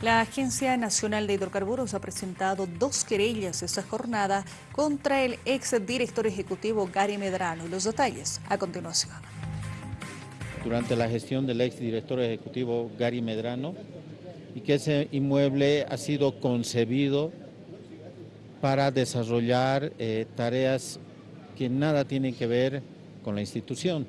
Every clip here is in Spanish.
La Agencia Nacional de Hidrocarburos ha presentado dos querellas esta jornada contra el ex director ejecutivo Gary Medrano. Los detalles a continuación. Durante la gestión del ex director ejecutivo Gary Medrano y que ese inmueble ha sido concebido para desarrollar eh, tareas que nada tienen que ver con la institución,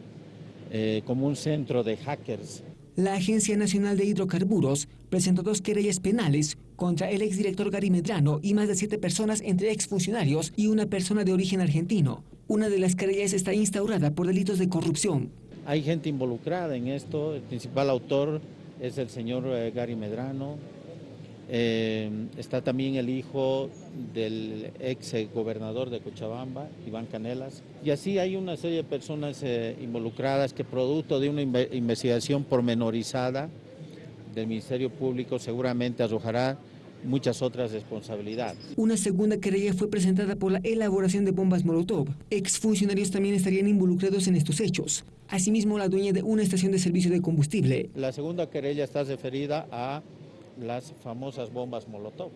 eh, como un centro de hackers la Agencia Nacional de Hidrocarburos presentó dos querellas penales contra el exdirector Gary Medrano y más de siete personas entre exfuncionarios y una persona de origen argentino. Una de las querellas está instaurada por delitos de corrupción. Hay gente involucrada en esto, el principal autor es el señor eh, Gary Medrano, eh, está también el hijo del ex gobernador de Cochabamba, Iván Canelas. Y así hay una serie de personas eh, involucradas que producto de una investigación pormenorizada del Ministerio Público seguramente arrojará muchas otras responsabilidades. Una segunda querella fue presentada por la elaboración de bombas Molotov. Exfuncionarios también estarían involucrados en estos hechos. Asimismo, la dueña de una estación de servicio de combustible. La segunda querella está referida a las famosas bombas Molotov.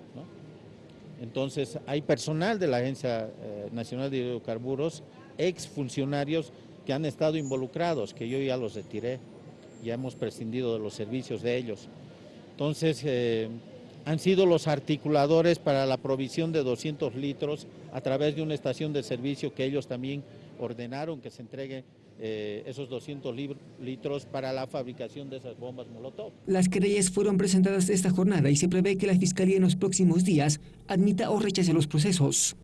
Entonces, hay personal de la Agencia eh, Nacional de Hidrocarburos, exfuncionarios que han estado involucrados, que yo ya los retiré, ya hemos prescindido de los servicios de ellos. Entonces, eh, han sido los articuladores para la provisión de 200 litros a través de una estación de servicio que ellos también ordenaron que se entregue eh, esos 200 litros para la fabricación de esas bombas Molotov. Las querellas fueron presentadas esta jornada y se prevé que la Fiscalía en los próximos días admita o rechace los procesos.